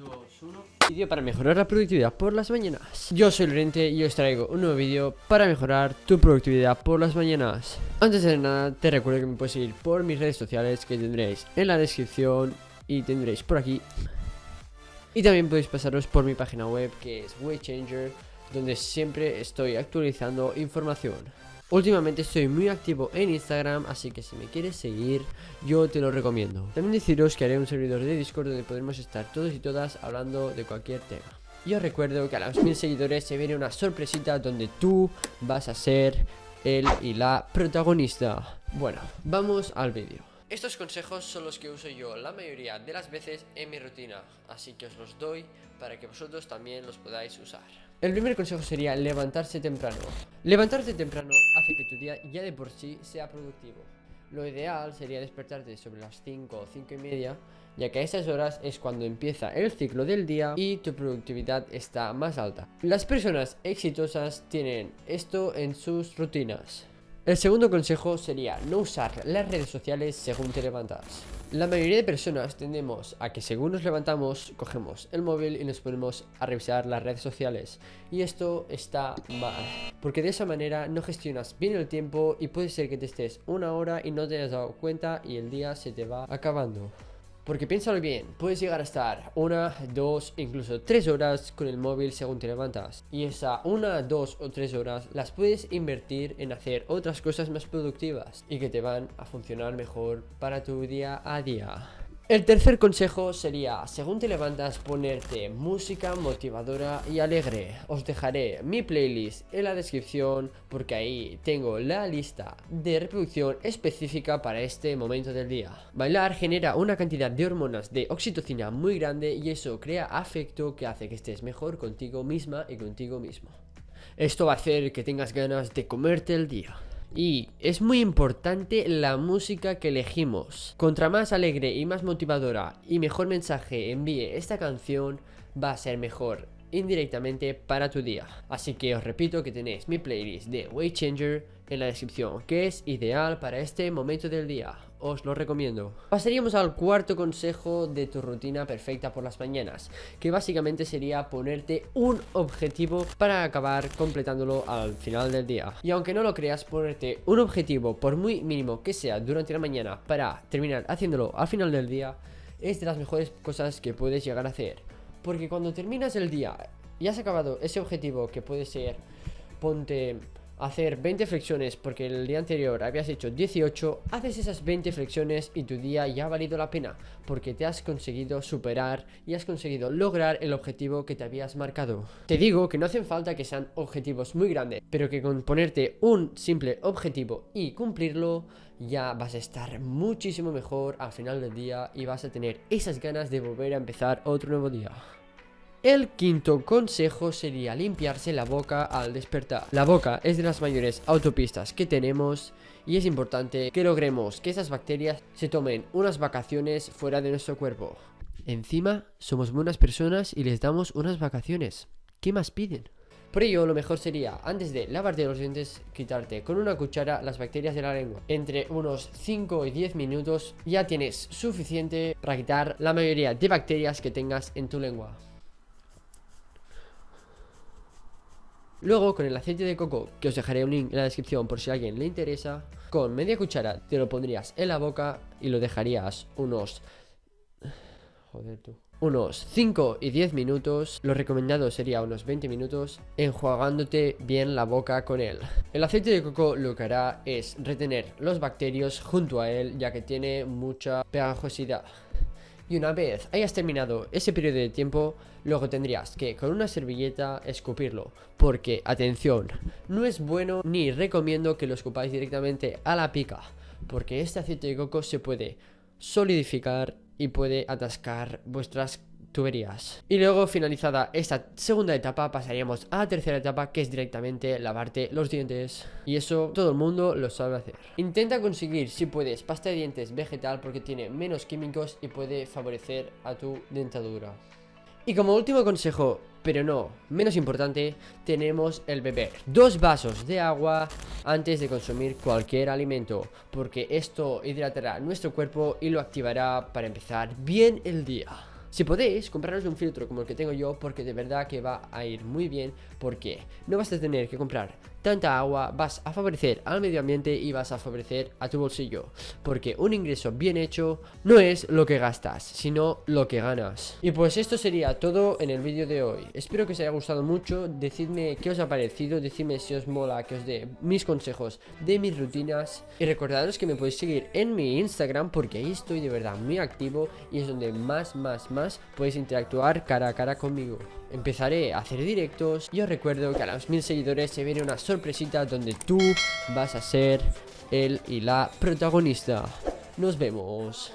2, 1 Vídeo para mejorar la productividad por las mañanas. Yo soy Lorente y os traigo un nuevo vídeo para mejorar tu productividad por las mañanas. Antes de nada te recuerdo que me puedes seguir por mis redes sociales que tendréis en la descripción y tendréis por aquí. Y también podéis pasaros por mi página web que es Waychanger Donde siempre estoy actualizando información Últimamente estoy muy activo en Instagram, así que si me quieres seguir, yo te lo recomiendo. También deciros que haré un servidor de Discord donde podremos estar todos y todas hablando de cualquier tema. Yo recuerdo que a los mil seguidores se viene una sorpresita donde tú vas a ser el y la protagonista. Bueno, vamos al vídeo. Estos consejos son los que uso yo la mayoría de las veces en mi rutina, así que os los doy para que vosotros también los podáis usar. El primer consejo sería levantarse temprano. Levantarte temprano hace que tu día ya de por sí sea productivo. Lo ideal sería despertarte sobre las 5 o 5 y media, ya que a esas horas es cuando empieza el ciclo del día y tu productividad está más alta. Las personas exitosas tienen esto en sus rutinas. El segundo consejo sería no usar las redes sociales según te levantas. La mayoría de personas tendemos a que según nos levantamos, cogemos el móvil y nos ponemos a revisar las redes sociales. Y esto está mal, porque de esa manera no gestionas bien el tiempo y puede ser que te estés una hora y no te hayas dado cuenta y el día se te va acabando. Porque piénsalo bien, puedes llegar a estar una, dos, incluso tres horas con el móvil según te levantas. Y esa una, dos o tres horas las puedes invertir en hacer otras cosas más productivas y que te van a funcionar mejor para tu día a día. El tercer consejo sería, según te levantas, ponerte música motivadora y alegre. Os dejaré mi playlist en la descripción porque ahí tengo la lista de reproducción específica para este momento del día. Bailar genera una cantidad de hormonas de oxitocina muy grande y eso crea afecto que hace que estés mejor contigo misma y contigo mismo. Esto va a hacer que tengas ganas de comerte el día. Y es muy importante la música que elegimos. Contra más alegre y más motivadora y mejor mensaje envíe esta canción, va a ser mejor indirectamente para tu día. Así que os repito que tenéis mi playlist de Changer en la descripción, que es ideal para este momento del día. Os lo recomiendo. Pasaríamos al cuarto consejo de tu rutina perfecta por las mañanas, que básicamente sería ponerte un objetivo para acabar completándolo al final del día. Y aunque no lo creas, ponerte un objetivo, por muy mínimo que sea durante la mañana, para terminar haciéndolo al final del día, es de las mejores cosas que puedes llegar a hacer. Porque cuando terminas el día y has acabado ese objetivo que puede ser, ponte hacer 20 flexiones porque el día anterior habías hecho 18, haces esas 20 flexiones y tu día ya ha valido la pena porque te has conseguido superar y has conseguido lograr el objetivo que te habías marcado. Te digo que no hacen falta que sean objetivos muy grandes, pero que con ponerte un simple objetivo y cumplirlo ya vas a estar muchísimo mejor al final del día y vas a tener esas ganas de volver a empezar otro nuevo día. El quinto consejo sería limpiarse la boca al despertar. La boca es de las mayores autopistas que tenemos y es importante que logremos que esas bacterias se tomen unas vacaciones fuera de nuestro cuerpo. Encima, somos buenas personas y les damos unas vacaciones. ¿Qué más piden? Por ello, lo mejor sería, antes de lavarte los dientes, quitarte con una cuchara las bacterias de la lengua. Entre unos 5 y 10 minutos ya tienes suficiente para quitar la mayoría de bacterias que tengas en tu lengua. Luego con el aceite de coco, que os dejaré un link en la descripción por si a alguien le interesa, con media cuchara te lo pondrías en la boca y lo dejarías unos... Joder tú. Unos 5 y 10 minutos, lo recomendado sería unos 20 minutos, enjuagándote bien la boca con él. El aceite de coco lo que hará es retener los bacterios junto a él ya que tiene mucha pegajosidad. Y una vez hayas terminado ese periodo de tiempo, luego tendrías que con una servilleta escupirlo. Porque, atención, no es bueno ni recomiendo que lo escupáis directamente a la pica. Porque este aceite de coco se puede solidificar y puede atascar vuestras tuberías. Y luego finalizada esta segunda etapa pasaríamos a la tercera etapa que es directamente lavarte los dientes. Y eso todo el mundo lo sabe hacer. Intenta conseguir si puedes pasta de dientes vegetal porque tiene menos químicos y puede favorecer a tu dentadura. Y como último consejo, pero no menos importante, tenemos el beber dos vasos de agua antes de consumir cualquier alimento, porque esto hidratará nuestro cuerpo y lo activará para empezar bien el día. Si podéis, compraros un filtro como el que tengo yo porque de verdad que va a ir muy bien porque no vas a tener que comprar tanta agua, vas a favorecer al medio ambiente y vas a favorecer a tu bolsillo. Porque un ingreso bien hecho no es lo que gastas, sino lo que ganas. Y pues esto sería todo en el vídeo de hoy. Espero que os haya gustado mucho, decidme qué os ha parecido, decidme si os mola que os dé mis consejos de mis rutinas. Y recordaros que me podéis seguir en mi Instagram porque ahí estoy de verdad muy activo y es donde más, más, más Además, puedes interactuar cara a cara conmigo. Empezaré a hacer directos y os recuerdo que a los mil seguidores se viene una sorpresita donde tú vas a ser el y la protagonista. Nos vemos.